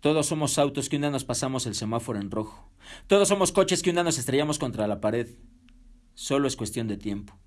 Todos somos autos que un día nos pasamos el semáforo en rojo. Todos somos coches que un día nos estrellamos contra la pared. Solo es cuestión de tiempo.